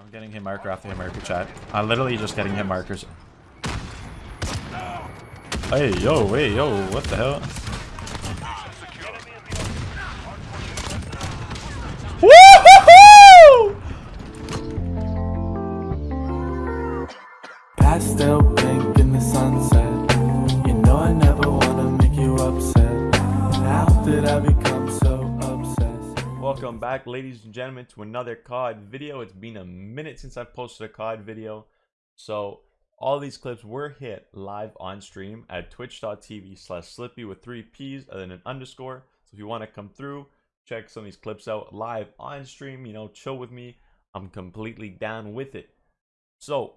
I'm getting hit marker after hit marker chat. I'm literally just getting hit markers. Hey, yo, hey, yo, what the hell? Pastel pink in the sunset. You know I never wanna make you upset. I? Welcome back, ladies and gentlemen, to another COD video. It's been a minute since I've posted a COD video. So, all these clips were hit live on stream at twitch.tv slash slippy with three P's and then an underscore. So, if you want to come through, check some of these clips out live on stream, you know, chill with me. I'm completely down with it. So,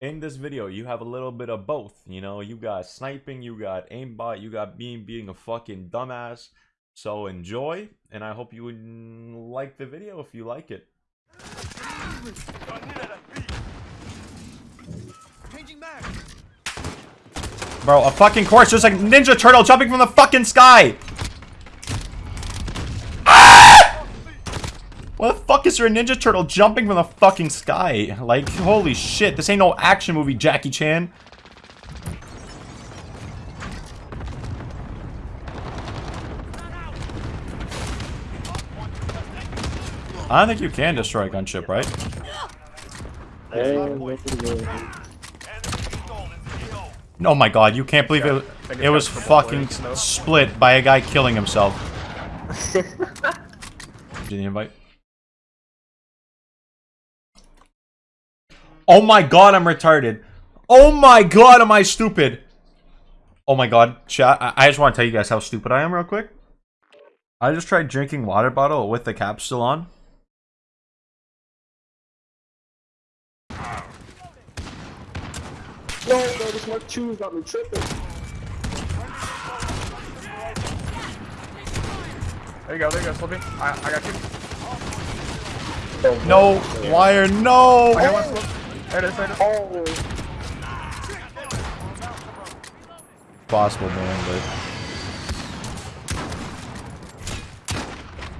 in this video, you have a little bit of both. You know, you got sniping, you got aimbot, you got being being a fucking dumbass. So enjoy, and I hope you would like the video if you like it. Bro, a fucking course, there's like ninja turtle jumping from the fucking sky! Ah! What the fuck is there a ninja turtle jumping from the fucking sky? Like, holy shit, this ain't no action movie, Jackie Chan. I don't think you can destroy a gunship, right? Oh my god, you can't believe it. It was fucking split by a guy killing himself. Did you invite? Oh my god, I'm retarded. Oh my god, am I stupid? Oh my god, chat. I, I just want to tell you guys how stupid I am real quick. I just tried drinking water bottle with the cap still on. No, bro, this Mark II got me tripping. There you go, there you go, Slippy. I, I got you. Oh, no, wire, no! I got one, Slip. There it is, there it is. Oh, Possible, man,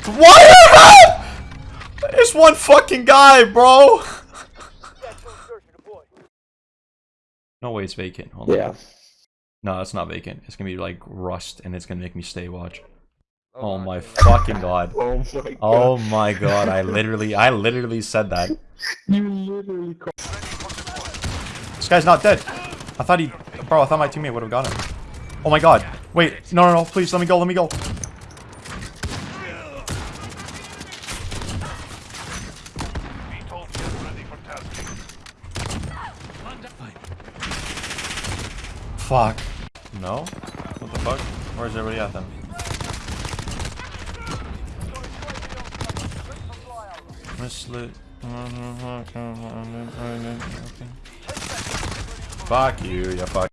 but... Wire! There's one fucking guy, bro! No way it's vacant. Hold on. yeah. No, it's not vacant. It's gonna be like rust, and it's gonna make me stay watch. Oh, oh my fucking god. Oh my god. Oh my god, I literally, I literally said that. You literally called. This guy's not dead. I thought he, bro, I thought my teammate would have got him. Oh my god. Wait, no, no, no, please, let me go, let me go. Fuck. No? What the fuck? Where's everybody at then? Mislit. Fuck you, you fuck.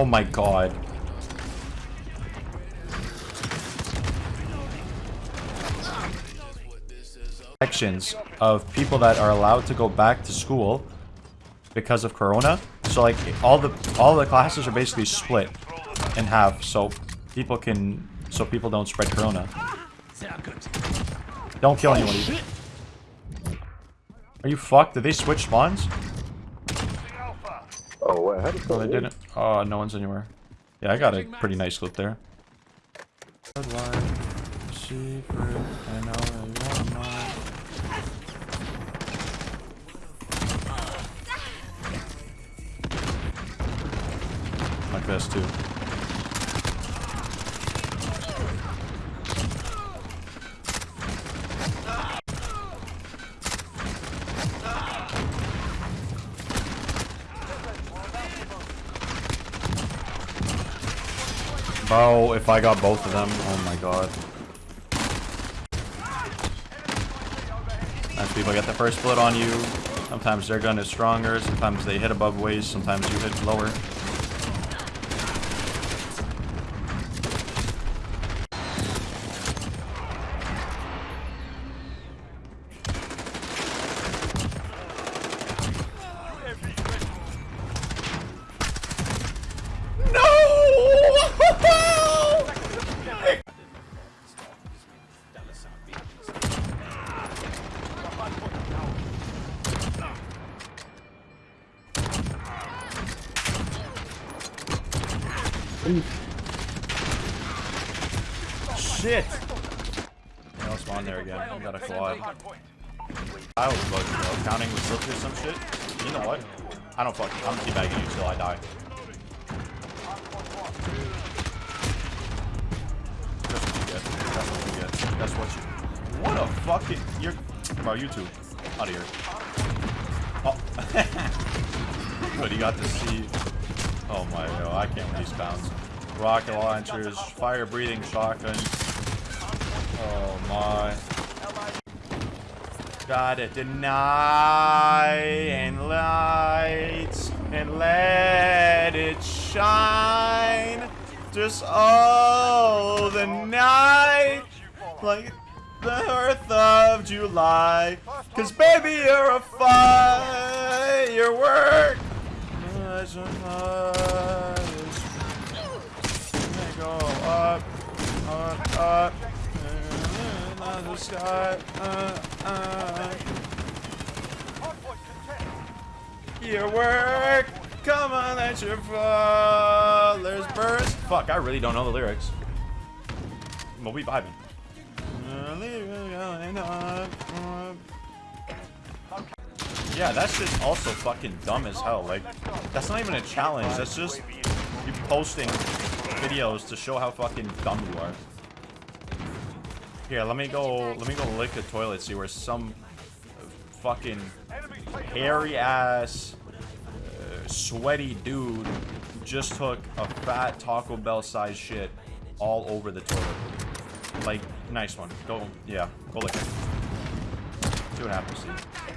Oh my god. Sections of people that are allowed to go back to school because of corona. So like all the all the classes are basically split in half so people can so people don't spread corona. Don't kill anyone. either. Are you fucked? Did they switch spawns? Oh, wait, how did No, they didn't. Oh, no one's anywhere. Yeah, I got a pretty nice clip there. Secret, I know you want mine. Like this too. Bro, if I got both of them, oh my god. Sometimes people get the first split on you. Sometimes their gun is stronger. Sometimes they hit above waist. Sometimes you hit lower. Shit! I'll spawn there again. I got a quad. I was bugging, bro. Counting with slipped or some shit. You know what? I don't fuck. I'm debagging you until I die. That's what you get. That's what you get. That's what you. What a fucking. You're. Bro, you two Out of here. Oh. but he got to see. Oh my god, I can't with these bounds. Rocket launchers, fire breathing shotgun. Oh my. Gotta deny and light and let it shine. Just oh the night like the earth of July. Cause baby you're a firework. As a. They go up, up, up. Sky. Uh, uh. Your work. Come on, let your flowers burst. Fuck, I really don't know the lyrics. But we vibing. Yeah, that's just also fucking dumb as hell. Like, that's not even a challenge. That's just you posting videos to show how fucking dumb you are. Here, let me go. Let me go lick a toilet. See where some fucking hairy ass, uh, sweaty dude just took a fat Taco Bell size shit all over the toilet. Like, nice one. Go, yeah, go lick it. See what happens. See.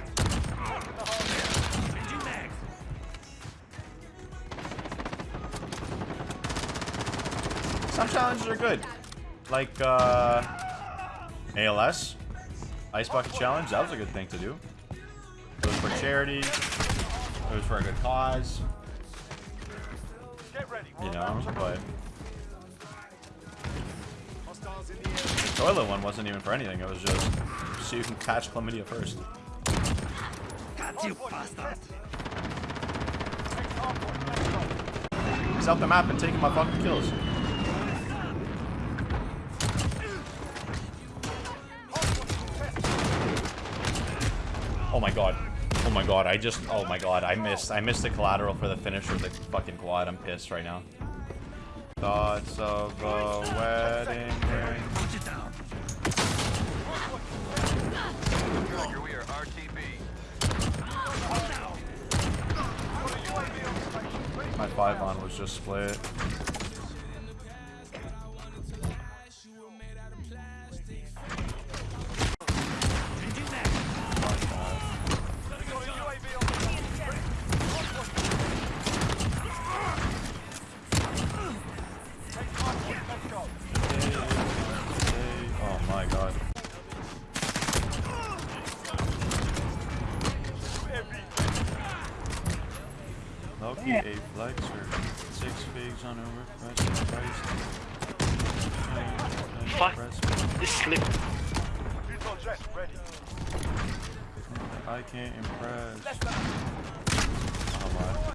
Some challenges are good. Like, uh, ALS. Ice Bucket Challenge. That was a good thing to do. It was for charity. It was for a good cause. You know, but... The toilet one wasn't even for anything. It was just so you can catch chlamydia first. He's out the map and taking my fucking kills. Oh my god. Oh my god, I just oh my god, I missed I missed the collateral for the finish of the fucking quad. I'm pissed right now. Thoughts of a wedding ring. My five on was just split. Loki a flexer. Six figs on a request price. Fuck. This slip. I can't impress. Oh my.